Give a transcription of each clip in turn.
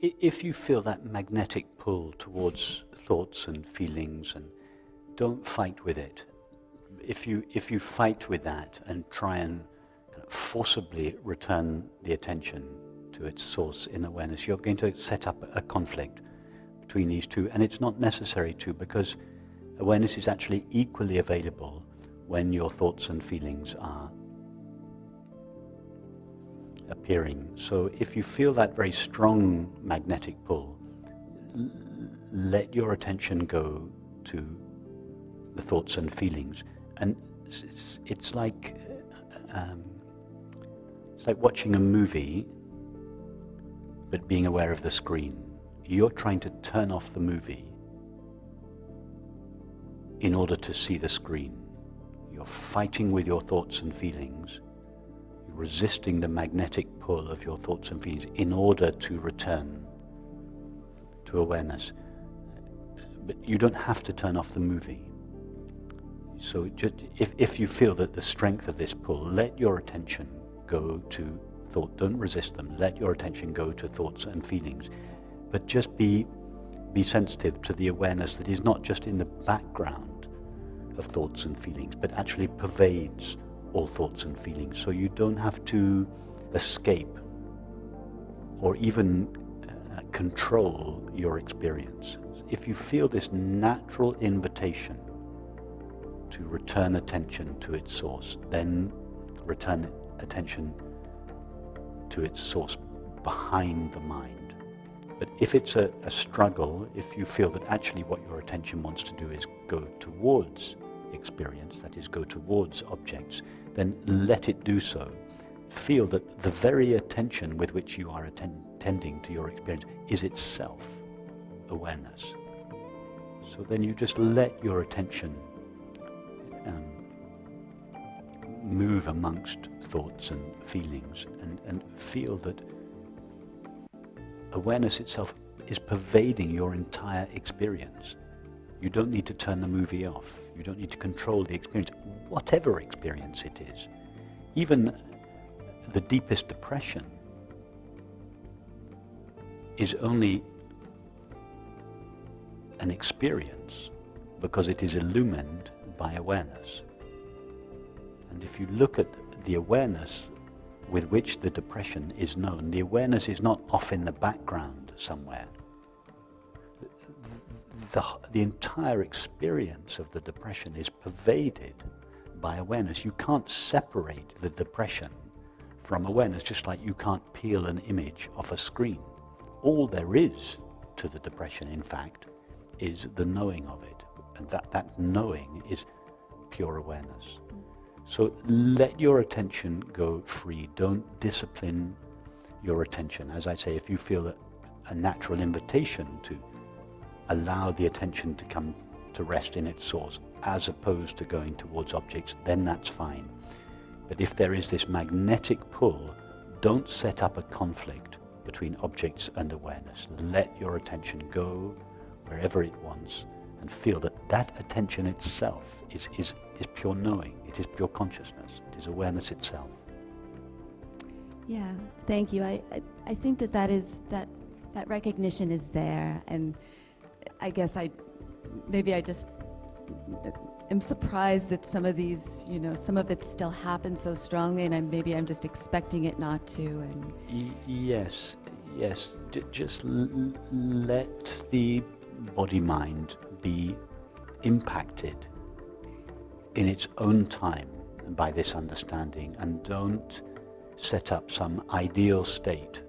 if you feel that magnetic pull towards thoughts and feelings, and don't fight with it. If you if you fight with that and try and forcibly return the attention to its source in awareness, you're going to set up a conflict between these two, and it's not necessary to because awareness is actually equally available when your thoughts and feelings are appearing. So if you feel that very strong magnetic pull, let your attention go to the thoughts and feelings. And it's, it's like um, it's like watching a movie, but being aware of the screen. You're trying to turn off the movie in order to see the screen. You're fighting with your thoughts and feelings resisting the magnetic pull of your thoughts and feelings in order to return to awareness. But you don't have to turn off the movie. So just, if, if you feel that the strength of this pull, let your attention go to thought. Don't resist them. Let your attention go to thoughts and feelings. But just be, be sensitive to the awareness that is not just in the background of thoughts and feelings, but actually pervades all thoughts and feelings. So you don't have to escape or even uh, control your experience. If you feel this natural invitation to return attention to its source, then return attention to its source behind the mind. But if it's a, a struggle, if you feel that actually what your attention wants to do is go towards experience, that is, go towards objects, then let it do so. Feel that the very attention with which you are attending to your experience is itself awareness. So then you just let your attention um, move amongst thoughts and feelings and, and feel that awareness itself is pervading your entire experience. You don't need to turn the movie off. You don't need to control the experience, whatever experience it is. Even the deepest depression is only an experience because it is illumined by awareness. And if you look at the awareness with which the depression is known, the awareness is not off in the background somewhere the, the entire experience of the depression is pervaded by awareness. You can't separate the depression from awareness, just like you can't peel an image off a screen. All there is to the depression, in fact, is the knowing of it. And that, that knowing is pure awareness. So let your attention go free. Don't discipline your attention. As I say, if you feel a, a natural invitation to allow the attention to come to rest in its source as opposed to going towards objects, then that's fine. But if there is this magnetic pull, don't set up a conflict between objects and awareness. Let your attention go wherever it wants and feel that that attention itself is, is, is pure knowing. It is pure consciousness. It is awareness itself. Yeah, thank you. I, I, I think that that is, that, that recognition is there and I guess I, maybe I just am surprised that some of these, you know, some of it still happens so strongly, and I'm, maybe I'm just expecting it not to. And y yes, yes. Just let the body-mind be impacted in its own time by this understanding, and don't set up some ideal state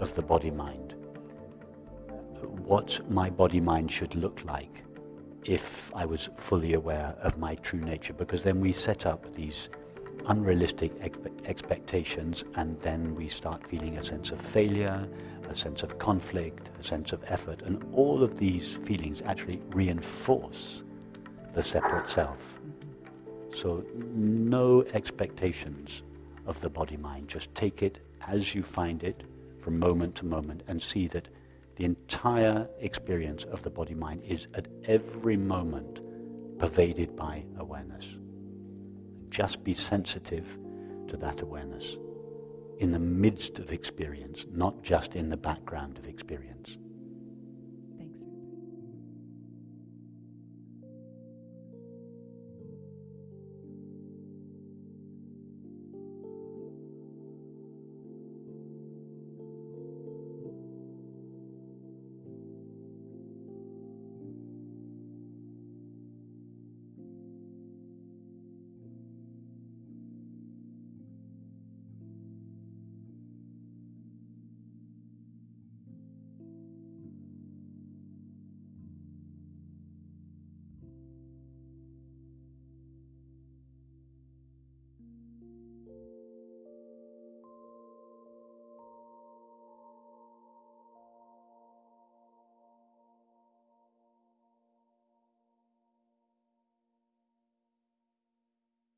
of the body-mind what my body mind should look like if I was fully aware of my true nature because then we set up these unrealistic expe expectations and then we start feeling a sense of failure, a sense of conflict, a sense of effort and all of these feelings actually reinforce the separate self. So no expectations of the body mind, just take it as you find it from moment to moment and see that the entire experience of the body-mind is at every moment pervaded by awareness. Just be sensitive to that awareness. in the midst of experience, not just in the background of experience.